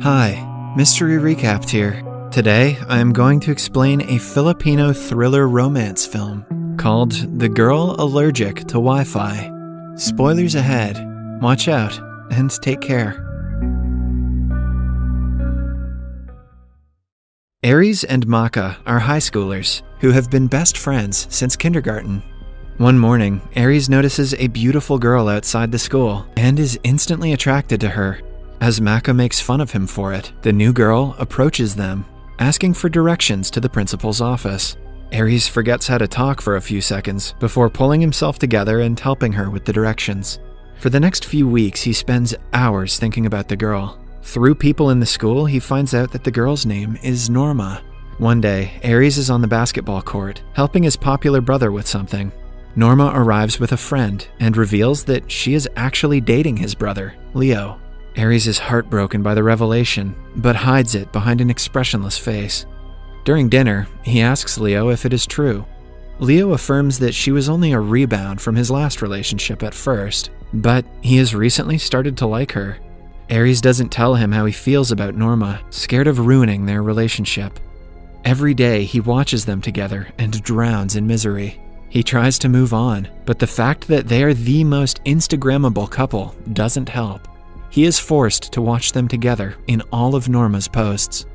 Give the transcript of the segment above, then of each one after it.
Hi, Mystery Recapped here. Today, I am going to explain a Filipino thriller romance film called The Girl Allergic to Wi Fi. Spoilers ahead. Watch out and take care. Aries and Maka are high schoolers who have been best friends since kindergarten. One morning, Aries notices a beautiful girl outside the school and is instantly attracted to her. As Maka makes fun of him for it, the new girl approaches them, asking for directions to the principal's office. Aries forgets how to talk for a few seconds before pulling himself together and helping her with the directions. For the next few weeks, he spends hours thinking about the girl. Through people in the school, he finds out that the girl's name is Norma. One day, Aries is on the basketball court, helping his popular brother with something. Norma arrives with a friend and reveals that she is actually dating his brother, Leo. Aries is heartbroken by the revelation, but hides it behind an expressionless face. During dinner, he asks Leo if it is true. Leo affirms that she was only a rebound from his last relationship at first, but he has recently started to like her. Aries doesn't tell him how he feels about Norma, scared of ruining their relationship. Every day, he watches them together and drowns in misery. He tries to move on, but the fact that they are the most Instagrammable couple doesn't help. He is forced to watch them together in all of Norma's posts.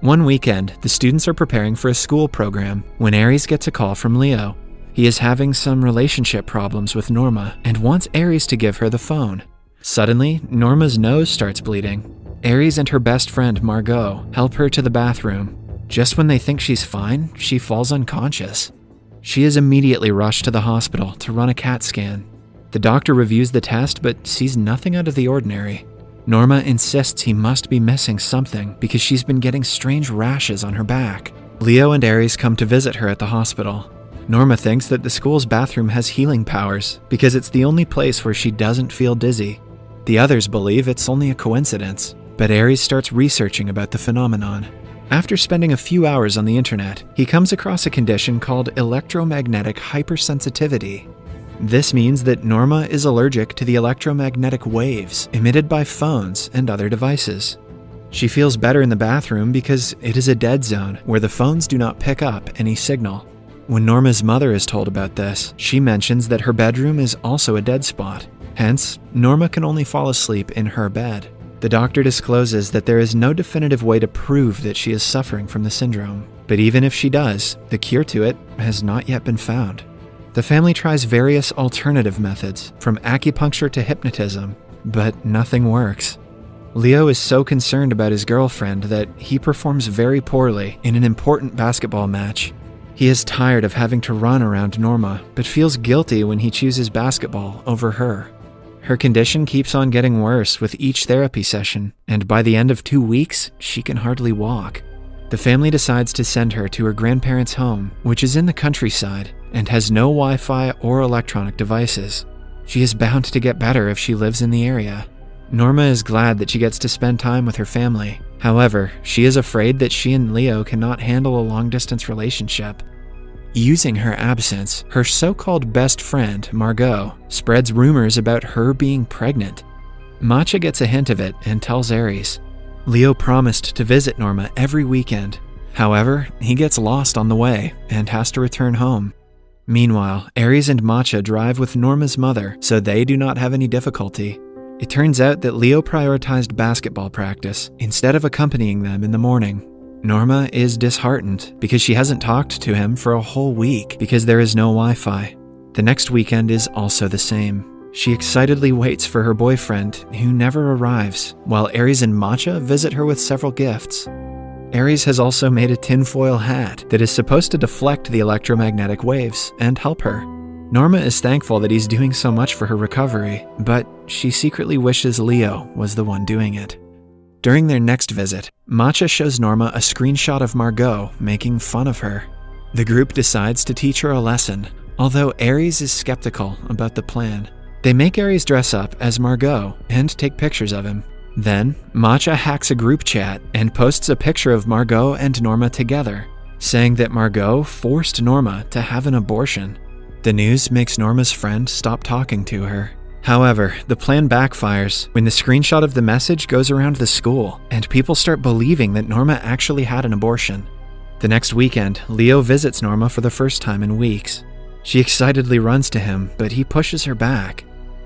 One weekend, the students are preparing for a school program when Aries gets a call from Leo. He is having some relationship problems with Norma and wants Aries to give her the phone. Suddenly, Norma's nose starts bleeding. Aries and her best friend, Margot, help her to the bathroom. Just when they think she's fine, she falls unconscious. She is immediately rushed to the hospital to run a CAT scan. The doctor reviews the test but sees nothing out of the ordinary. Norma insists he must be missing something because she's been getting strange rashes on her back. Leo and Aries come to visit her at the hospital. Norma thinks that the school's bathroom has healing powers because it's the only place where she doesn't feel dizzy. The others believe it's only a coincidence, but Aries starts researching about the phenomenon. After spending a few hours on the internet, he comes across a condition called electromagnetic hypersensitivity. This means that Norma is allergic to the electromagnetic waves emitted by phones and other devices. She feels better in the bathroom because it is a dead zone where the phones do not pick up any signal. When Norma's mother is told about this, she mentions that her bedroom is also a dead spot. Hence, Norma can only fall asleep in her bed. The doctor discloses that there is no definitive way to prove that she is suffering from the syndrome. But even if she does, the cure to it has not yet been found. The family tries various alternative methods, from acupuncture to hypnotism, but nothing works. Leo is so concerned about his girlfriend that he performs very poorly in an important basketball match. He is tired of having to run around Norma, but feels guilty when he chooses basketball over her. Her condition keeps on getting worse with each therapy session, and by the end of two weeks, she can hardly walk. The family decides to send her to her grandparents' home, which is in the countryside and has no Wi Fi or electronic devices. She is bound to get better if she lives in the area. Norma is glad that she gets to spend time with her family. However, she is afraid that she and Leo cannot handle a long distance relationship Using her absence, her so called best friend, Margot, spreads rumors about her being pregnant. Macha gets a hint of it and tells Aries. Leo promised to visit Norma every weekend. However, he gets lost on the way and has to return home. Meanwhile, Aries and Macha drive with Norma's mother, so they do not have any difficulty. It turns out that Leo prioritized basketball practice instead of accompanying them in the morning. Norma is disheartened because she hasn't talked to him for a whole week because there is no Wi Fi. The next weekend is also the same. She excitedly waits for her boyfriend, who never arrives, while Aries and Macha visit her with several gifts. Aries has also made a tinfoil hat that is supposed to deflect the electromagnetic waves and help her. Norma is thankful that he's doing so much for her recovery, but she secretly wishes Leo was the one doing it. During their next visit, Macha shows Norma a screenshot of Margot making fun of her. The group decides to teach her a lesson, although Aries is skeptical about the plan. They make Aries dress up as Margot and take pictures of him. Then, Macha hacks a group chat and posts a picture of Margot and Norma together, saying that Margot forced Norma to have an abortion. The news makes Norma's friend stop talking to her. However, the plan backfires when the screenshot of the message goes around the school and people start believing that Norma actually had an abortion. The next weekend, Leo visits Norma for the first time in weeks. She excitedly runs to him, but he pushes her back.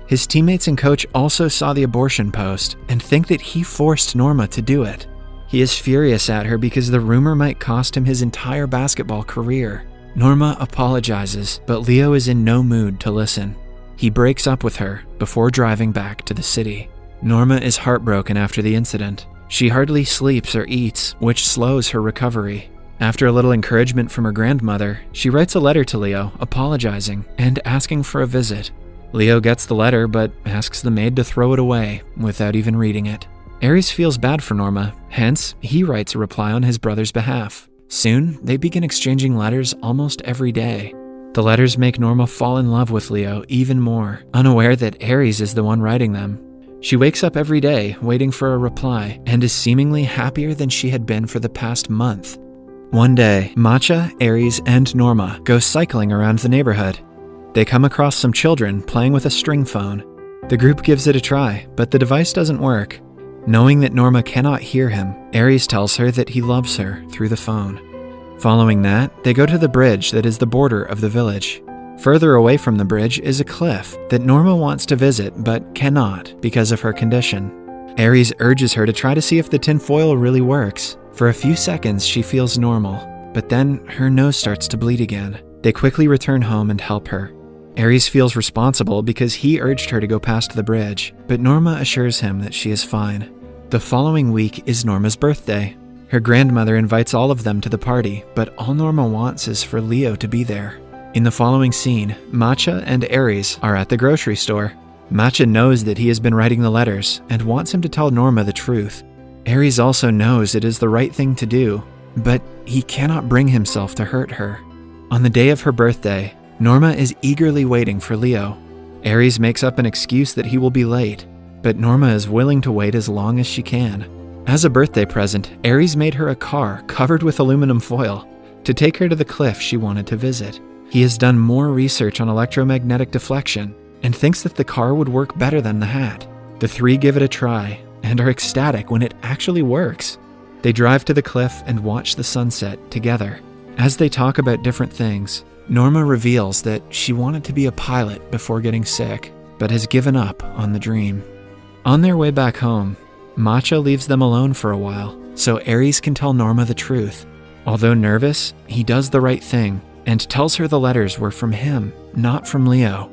His teammates and coach also saw the abortion post and think that he forced Norma to do it. He is furious at her because the rumor might cost him his entire basketball career. Norma apologizes, but Leo is in no mood to listen. He breaks up with her before driving back to the city. Norma is heartbroken after the incident. She hardly sleeps or eats, which slows her recovery. After a little encouragement from her grandmother, she writes a letter to Leo apologizing and asking for a visit. Leo gets the letter but asks the maid to throw it away without even reading it. Aries feels bad for Norma, hence, he writes a reply on his brother's behalf. Soon, they begin exchanging letters almost every day. The letters make Norma fall in love with Leo even more, unaware that Aries is the one writing them. She wakes up every day waiting for a reply and is seemingly happier than she had been for the past month. One day, Macha, Aries, and Norma go cycling around the neighborhood. They come across some children playing with a string phone. The group gives it a try, but the device doesn't work. Knowing that Norma cannot hear him, Aries tells her that he loves her through the phone. Following that, they go to the bridge that is the border of the village. Further away from the bridge is a cliff that Norma wants to visit but cannot because of her condition. Aries urges her to try to see if the tinfoil really works. For a few seconds, she feels normal, but then her nose starts to bleed again. They quickly return home and help her. Aries feels responsible because he urged her to go past the bridge, but Norma assures him that she is fine. The following week is Norma's birthday, her grandmother invites all of them to the party, but all Norma wants is for Leo to be there. In the following scene, Matcha and Aries are at the grocery store. Matcha knows that he has been writing the letters and wants him to tell Norma the truth. Aries also knows it is the right thing to do, but he cannot bring himself to hurt her. On the day of her birthday, Norma is eagerly waiting for Leo. Aries makes up an excuse that he will be late, but Norma is willing to wait as long as she can. As a birthday present, Aries made her a car covered with aluminum foil to take her to the cliff she wanted to visit. He has done more research on electromagnetic deflection and thinks that the car would work better than the hat. The three give it a try and are ecstatic when it actually works. They drive to the cliff and watch the sunset together. As they talk about different things, Norma reveals that she wanted to be a pilot before getting sick, but has given up on the dream. On their way back home, Matcha leaves them alone for a while, so Aries can tell Norma the truth. Although nervous, he does the right thing and tells her the letters were from him, not from Leo.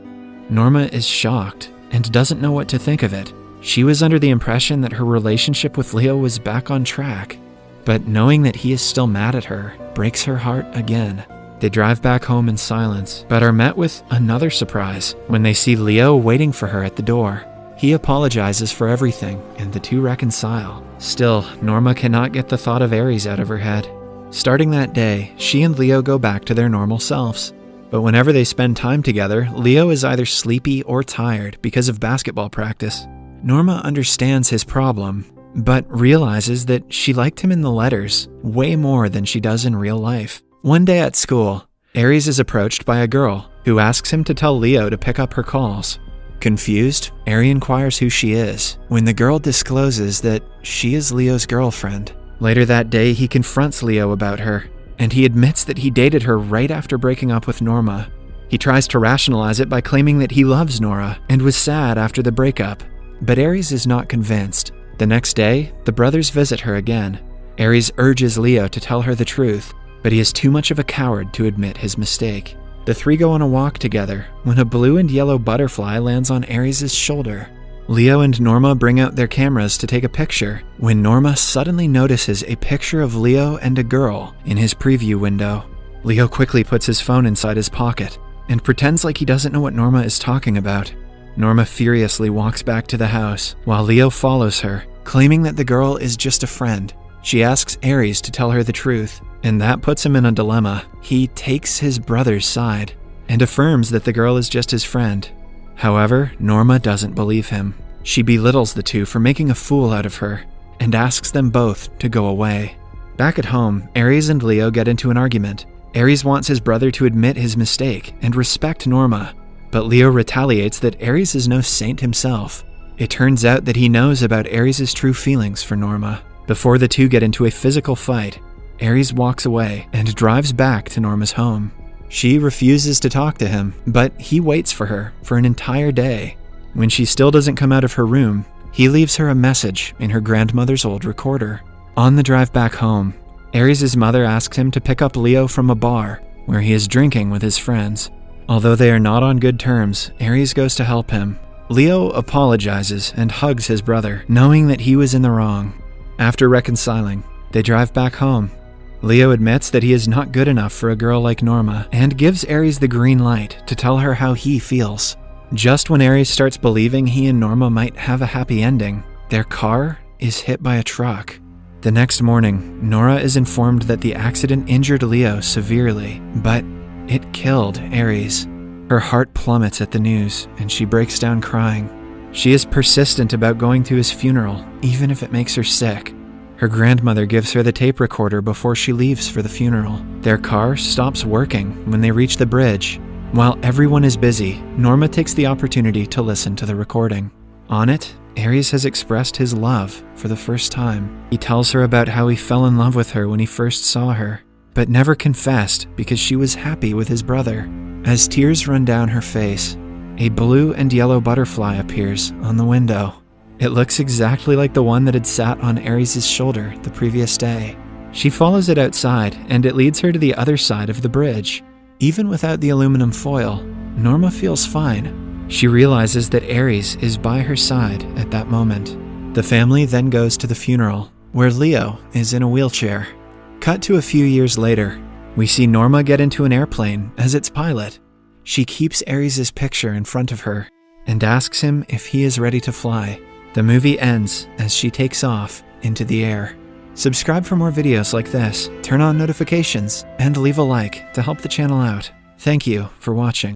Norma is shocked and doesn't know what to think of it. She was under the impression that her relationship with Leo was back on track, but knowing that he is still mad at her breaks her heart again. They drive back home in silence, but are met with another surprise when they see Leo waiting for her at the door. He apologizes for everything, and the two reconcile. Still, Norma cannot get the thought of Aries out of her head. Starting that day, she and Leo go back to their normal selves. But whenever they spend time together, Leo is either sleepy or tired because of basketball practice. Norma understands his problem, but realizes that she liked him in the letters way more than she does in real life. One day at school, Aries is approached by a girl who asks him to tell Leo to pick up her calls. Confused, Aries inquires who she is when the girl discloses that she is Leo's girlfriend. Later that day, he confronts Leo about her, and he admits that he dated her right after breaking up with Norma. He tries to rationalize it by claiming that he loves Nora and was sad after the breakup, but Aries is not convinced. The next day, the brothers visit her again. Aries urges Leo to tell her the truth, but he is too much of a coward to admit his mistake. The three go on a walk together when a blue and yellow butterfly lands on Aries' shoulder. Leo and Norma bring out their cameras to take a picture when Norma suddenly notices a picture of Leo and a girl in his preview window. Leo quickly puts his phone inside his pocket and pretends like he doesn't know what Norma is talking about. Norma furiously walks back to the house while Leo follows her, claiming that the girl is just a friend. She asks Aries to tell her the truth, and that puts him in a dilemma. He takes his brother's side and affirms that the girl is just his friend. However, Norma doesn't believe him. She belittles the two for making a fool out of her and asks them both to go away. Back at home, Aries and Leo get into an argument. Aries wants his brother to admit his mistake and respect Norma, but Leo retaliates that Aries is no saint himself. It turns out that he knows about Aries' true feelings for Norma. Before the two get into a physical fight, Aries walks away and drives back to Norma's home. She refuses to talk to him, but he waits for her for an entire day. When she still doesn't come out of her room, he leaves her a message in her grandmother's old recorder. On the drive back home, Aries' mother asks him to pick up Leo from a bar where he is drinking with his friends. Although they are not on good terms, Aries goes to help him. Leo apologizes and hugs his brother, knowing that he was in the wrong. After reconciling, they drive back home. Leo admits that he is not good enough for a girl like Norma and gives Aries the green light to tell her how he feels. Just when Aries starts believing he and Norma might have a happy ending, their car is hit by a truck. The next morning, Nora is informed that the accident injured Leo severely, but it killed Aries. Her heart plummets at the news, and she breaks down crying. She is persistent about going to his funeral, even if it makes her sick. Her grandmother gives her the tape recorder before she leaves for the funeral. Their car stops working when they reach the bridge. While everyone is busy, Norma takes the opportunity to listen to the recording. On it, Ares has expressed his love for the first time. He tells her about how he fell in love with her when he first saw her, but never confessed because she was happy with his brother. As tears run down her face, a blue and yellow butterfly appears on the window. It looks exactly like the one that had sat on Aries' shoulder the previous day. She follows it outside, and it leads her to the other side of the bridge. Even without the aluminum foil, Norma feels fine she realizes that Aries is by her side at that moment. The family then goes to the funeral, where Leo is in a wheelchair. Cut to a few years later, we see Norma get into an airplane as its pilot. She keeps Aries' picture in front of her and asks him if he is ready to fly. The movie ends as she takes off into the air. Subscribe for more videos like this, turn on notifications, and leave a like to help the channel out. Thank you for watching.